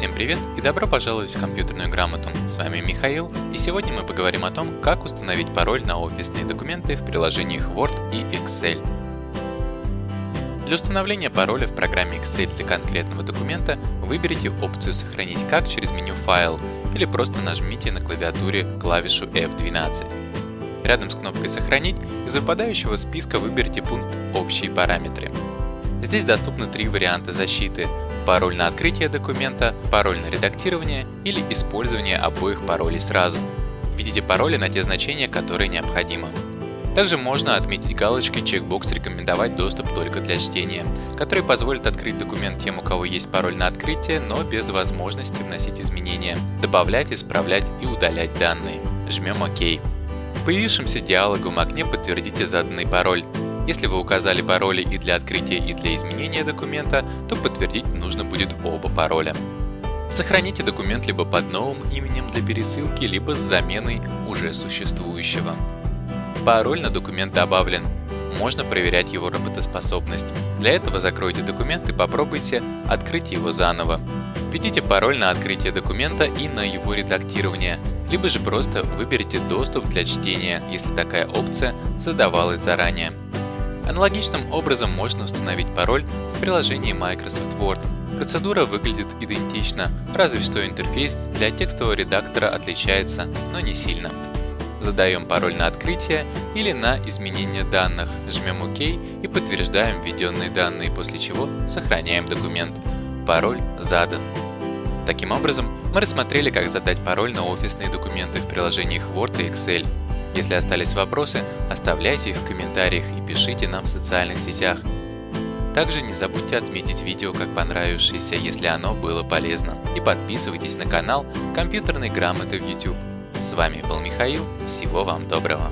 Всем привет и добро пожаловать в компьютерную грамоту. С вами Михаил, и сегодня мы поговорим о том, как установить пароль на офисные документы в приложениях Word и Excel. Для установления пароля в программе Excel для конкретного документа выберите опцию «Сохранить как» через меню «Файл» или просто нажмите на клавиатуре клавишу F12. Рядом с кнопкой «Сохранить» из выпадающего списка выберите пункт «Общие параметры». Здесь доступны три варианта защиты пароль на открытие документа, пароль на редактирование или использование обоих паролей сразу. Введите пароли на те значения, которые необходимы. Также можно отметить галочкой чекбокс «Рекомендовать доступ только для чтения», который позволит открыть документ тем, у кого есть пароль на открытие, но без возможности вносить изменения, добавлять, исправлять и удалять данные. Жмем ОК. В появившемся диалоговом окне подтвердите заданный пароль. Если вы указали пароли и для открытия, и для изменения документа, то подтвердить нужно будет оба пароля. Сохраните документ либо под новым именем для пересылки, либо с заменой уже существующего. Пароль на документ добавлен. Можно проверять его работоспособность. Для этого закройте документ и попробуйте открыть его заново. Введите пароль на открытие документа и на его редактирование, либо же просто выберите доступ для чтения, если такая опция задавалась заранее. Аналогичным образом можно установить пароль в приложении Microsoft Word. Процедура выглядит идентично, разве что интерфейс для текстового редактора отличается, но не сильно. Задаем пароль на открытие или на изменение данных, жмем ОК и подтверждаем введенные данные, после чего сохраняем документ. Пароль задан. Таким образом, мы рассмотрели, как задать пароль на офисные документы в приложениях Word и Excel. Если остались вопросы, оставляйте их в комментариях и пишите нам в социальных сетях. Также не забудьте отметить видео как понравившееся, если оно было полезно. И подписывайтесь на канал компьютерной грамоты в YouTube. С вами был Михаил, всего вам доброго.